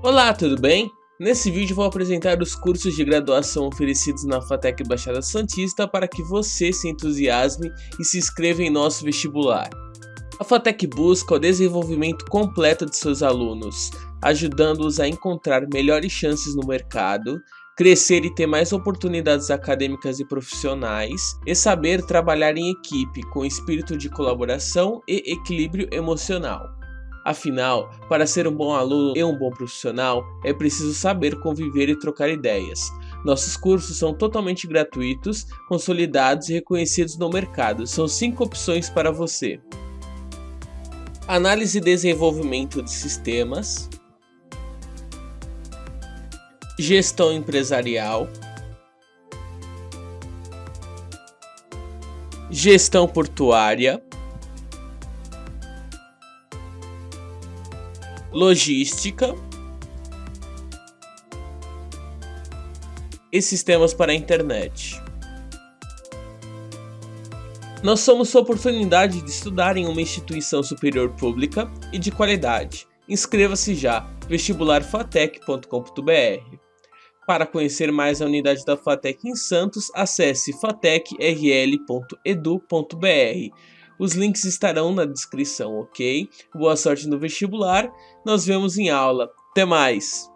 Olá, tudo bem? Nesse vídeo vou apresentar os cursos de graduação oferecidos na FATEC Baixada Santista para que você se entusiasme e se inscreva em nosso vestibular. A FATEC busca o desenvolvimento completo de seus alunos, ajudando-os a encontrar melhores chances no mercado, crescer e ter mais oportunidades acadêmicas e profissionais, e saber trabalhar em equipe com espírito de colaboração e equilíbrio emocional. Afinal, para ser um bom aluno e um bom profissional, é preciso saber conviver e trocar ideias. Nossos cursos são totalmente gratuitos, consolidados e reconhecidos no mercado. São 5 opções para você. Análise e desenvolvimento de sistemas. Gestão empresarial. Gestão portuária. Logística e sistemas para a internet. Nós somos sua oportunidade de estudar em uma instituição superior pública e de qualidade. Inscreva-se já vestibularfatec.com.br. Para conhecer mais a unidade da FATEC em Santos, acesse fatecrl.edu.br. Os links estarão na descrição, ok? Boa sorte no vestibular, nós vemos em aula. Até mais!